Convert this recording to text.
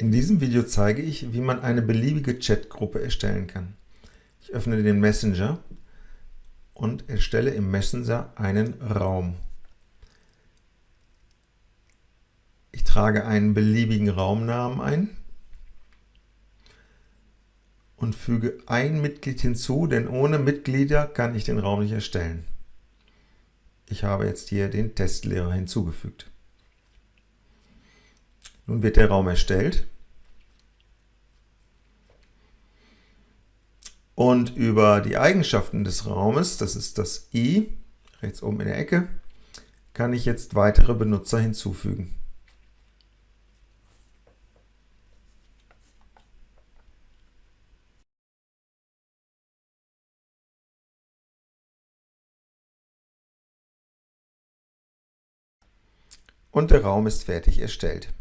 In diesem Video zeige ich, wie man eine beliebige Chatgruppe erstellen kann. Ich öffne den Messenger und erstelle im Messenger einen Raum. Ich trage einen beliebigen Raumnamen ein und füge ein Mitglied hinzu, denn ohne Mitglieder kann ich den Raum nicht erstellen. Ich habe jetzt hier den Testlehrer hinzugefügt. Nun wird der Raum erstellt. Und über die Eigenschaften des Raumes, das ist das i, rechts oben in der Ecke, kann ich jetzt weitere Benutzer hinzufügen. Und der Raum ist fertig erstellt.